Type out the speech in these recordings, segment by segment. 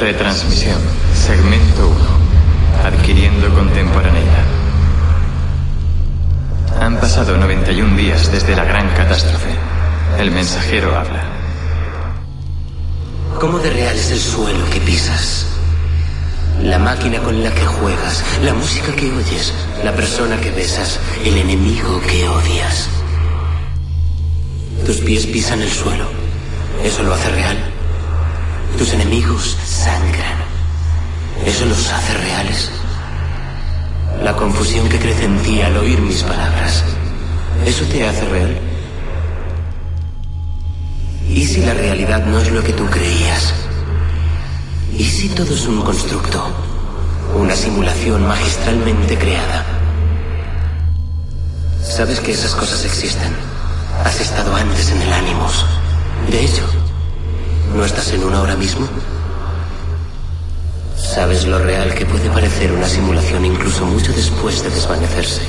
Retransmisión. Segmento 1. Adquiriendo contemporaneidad. Han pasado 91 días desde la gran catástrofe. El mensajero habla. ¿Cómo de real es el suelo que pisas? La máquina con la que juegas, la música que oyes, la persona que besas, el enemigo que odias. Tus pies pisan el suelo. ¿Eso lo hace real? Tus enemigos sangran. ¿Eso los hace reales? La confusión que crece en ti al oír mis palabras. ¿Eso te hace real? ¿Y si la realidad no es lo que tú creías? ¿Y si todo es un constructo? Una simulación magistralmente creada. Sabes que esas cosas existen. Has estado antes en el ánimos. De hecho, ¿no estás en una ahora mismo? Sabes lo real que puede parecer una simulación incluso mucho después de desvanecerse.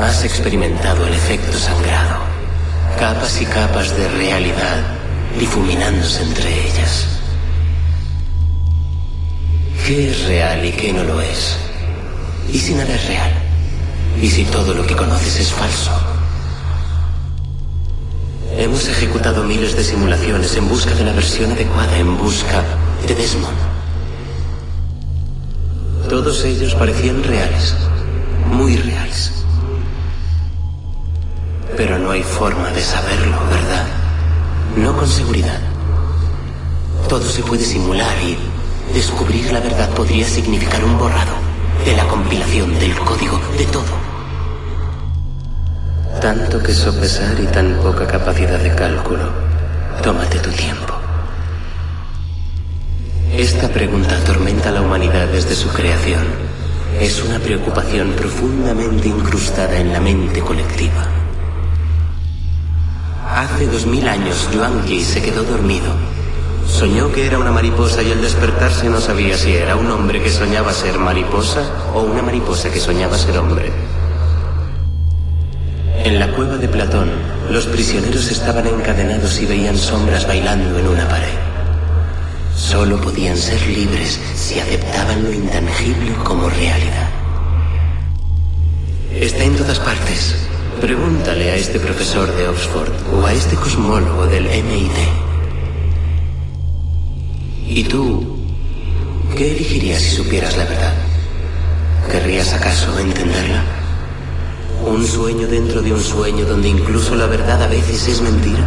Has experimentado el efecto sangrado, capas y capas de realidad difuminándose entre ellas. ¿Qué es real y qué no lo es? ¿Y si nada es real? ¿Y si todo lo que conoces es falso? Hemos ejecutado miles de simulaciones en busca de la versión adecuada, en busca de Desmond. Todos ellos parecían reales, muy reales. Pero no hay forma de saberlo, ¿verdad? No con seguridad. Todo se puede simular y descubrir la verdad podría significar un borrado de la compilación, del código, de todo. Tanto que sopesar y tan poca capacidad de cálculo. Tómate tu tiempo. Esta pregunta atormenta a la humanidad desde su creación. Es una preocupación profundamente incrustada en la mente colectiva. Hace dos mil años, Yuan se quedó dormido. Soñó que era una mariposa y al despertarse no sabía si era un hombre que soñaba ser mariposa o una mariposa que soñaba ser hombre. En la cueva de Platón, los prisioneros estaban encadenados y veían sombras bailando en una pared. Solo podían ser libres si aceptaban lo intangible como realidad. Está en todas partes. Pregúntale a este profesor de Oxford o a este cosmólogo del MIT. ¿Y tú qué elegirías si supieras la verdad? ¿Querrías acaso entenderla? ¿Un sueño dentro de un sueño donde incluso la verdad a veces es mentira?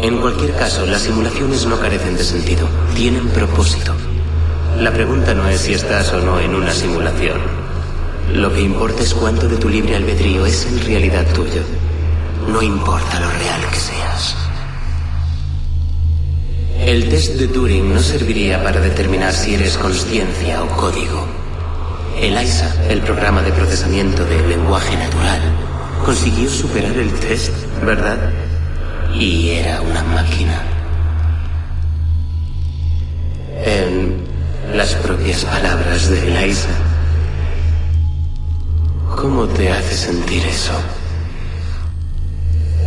En cualquier caso, las simulaciones no carecen de sentido, tienen propósito. La pregunta no es si estás o no en una simulación. Lo que importa es cuánto de tu libre albedrío es en realidad tuyo. No importa lo real que seas. El test de Turing no serviría para determinar si eres conciencia o código. El ISA, el programa de procesamiento del lenguaje natural, consiguió superar el test, ¿verdad? Y era una máquina. En las propias palabras de Eliza. ¿Cómo te hace sentir eso?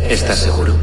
¿Estás seguro?